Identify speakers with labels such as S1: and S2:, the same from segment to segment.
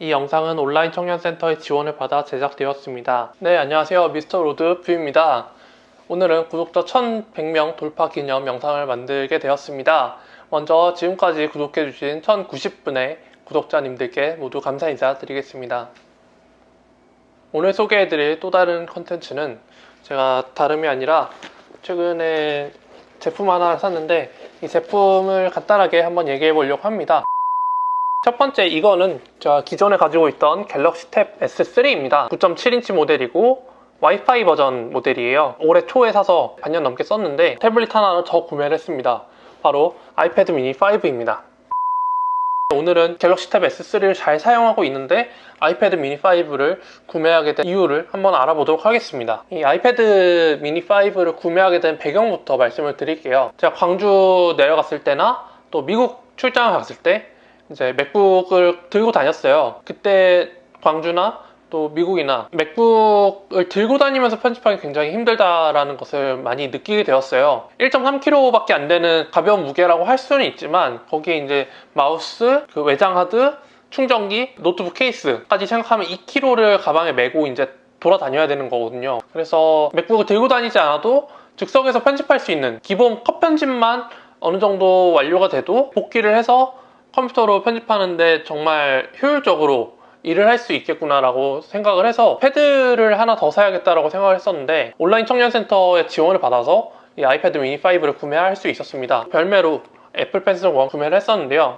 S1: 이 영상은 온라인 청년센터의 지원을 받아 제작되었습니다. 네, 안녕하세요. 미스터 로드 뷰입니다. 오늘은 구독자 1100명 돌파 기념 영상을 만들게 되었습니다. 먼저 지금까지 구독해주신 1090분의 구독자님들께 모두 감사 인사 드리겠습니다. 오늘 소개해드릴 또 다른 컨텐츠는 제가 다름이 아니라 최근에 제품 하나를 샀는데 이 제품을 간단하게 한번 얘기해 보려고 합니다. 첫 번째 이거는 제가 기존에 가지고 있던 갤럭시 탭 S3입니다. 9.7인치 모델이고 와이파이 버전 모델이에요. 올해 초에 사서 반년 넘게 썼는데 태블릿 하나를 더 구매를 했습니다. 바로 아이패드 미니 5입니다. 오늘은 갤럭시 탭 S3를 잘 사용하고 있는데 아이패드 미니 5를 구매하게 된 이유를 한번 알아보도록 하겠습니다. 이 아이패드 미니 5를 구매하게 된 배경부터 말씀을 드릴게요. 제가 광주 내려갔을 때나 또 미국 출장을 갔을 때 이제 맥북을 들고 다녔어요. 그때 광주나 또 미국이나 맥북을 들고 다니면서 편집하기 굉장히 힘들다라는 것을 많이 느끼게 되었어요 1.3kg밖에 안 되는 가벼운 무게라고 할 수는 있지만 거기에 이제 마우스, 그 외장 하드, 충전기, 노트북 케이스까지 생각하면 2kg를 가방에 메고 이제 돌아다녀야 되는 거거든요 그래서 맥북을 들고 다니지 않아도 즉석에서 편집할 수 있는 기본 컷 편집만 어느 정도 완료가 돼도 복귀를 해서 컴퓨터로 편집하는데 정말 효율적으로 일을 할 수 있겠구나라고 생각을 해서 패드를 하나 더 사야겠다라고 생각을 했었는데 온라인 청년센터의 지원을 받아서 이 아이패드 미니 5를 구매할 수 있었습니다. 별매로 애플 펜슬 1 구매를 했었는데요.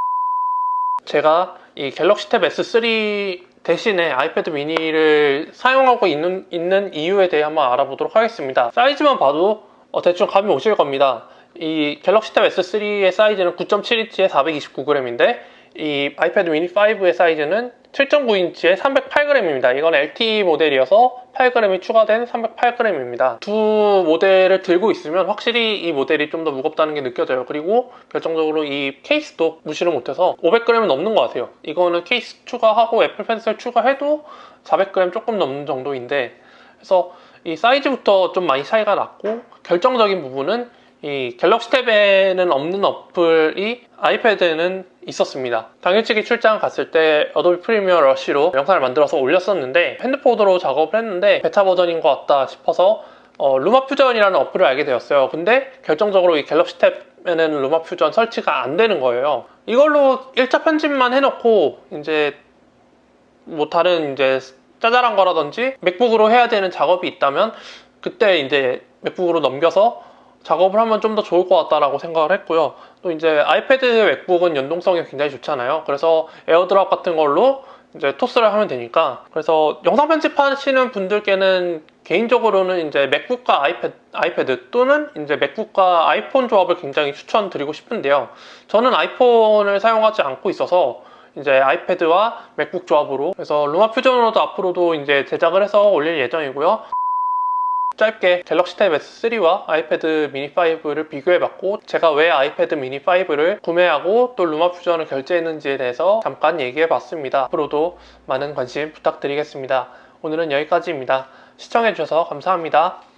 S1: 제가 이 갤럭시 탭 S3 대신에 아이패드 미니를 사용하고 있는, 있는 이유에 대해 한번 알아보도록 하겠습니다. 사이즈만 봐도 어, 대충 감이 오실 겁니다. 이 갤럭시 탭 S3의 사이즈는 9.7인치에 429g인데 이 아이패드 미니 5의 사이즈는 7.9인치에 308g입니다. 이건 LTE 모델이어서 8g이 추가된 308g입니다. 두 모델을 들고 있으면 확실히 이 모델이 좀 더 무겁다는 게 느껴져요. 그리고 결정적으로 이 케이스도 무시를 못해서 500g은 넘는 것 같아요. 이거는 케이스 추가하고 애플 펜슬 추가해도 400g 조금 넘는 정도인데 그래서 이 사이즈부터 좀 많이 차이가 났고 결정적인 부분은 이 갤럭시 탭에는 없는 어플이 아이패드에는 있었습니다. 당일치기 출장 갔을 때 어도비 프리미어 러쉬로 영상을 만들어서 올렸었는데 핸드폰으로 작업을 했는데 베타 버전인 것 같다 싶어서 어, 루마 퓨전이라는 어플을 알게 되었어요. 근데 결정적으로 이 갤럭시 탭에는 루마 퓨전 설치가 안 되는 거예요. 이걸로 1차 편집만 해놓고 이제 뭐 다른 이제 짜잘한 거라든지 맥북으로 해야 되는 작업이 있다면 그때 이제 맥북으로 넘겨서 작업을 하면 좀 더 좋을 것 같다라고 생각을 했고요. 또 이제 아이패드 맥북은 연동성이 굉장히 좋잖아요. 그래서 에어드랍 같은 걸로 이제 토스를 하면 되니까 그래서 영상 편집하시는 분들께는 개인적으로는 이제 맥북과 아이패드, 아이패드 또는 이제 맥북과 아이폰 조합을 굉장히 추천드리고 싶은데요. 저는 아이폰을 사용하지 않고 있어서 이제 아이패드와 맥북 조합으로 그래서 루마 퓨전으로도 앞으로도 이제 제작을 해서 올릴 예정이고요. 짧게 갤럭시 탭 S3와 아이패드 미니 5를 비교해봤고 제가 왜 아이패드 미니 5를 구매하고 또 루마 퓨전을 결제했는지에 대해서 잠깐 얘기해봤습니다. 앞으로도 많은 관심 부탁드리겠습니다. 오늘은 여기까지입니다. 시청해주셔서 감사합니다.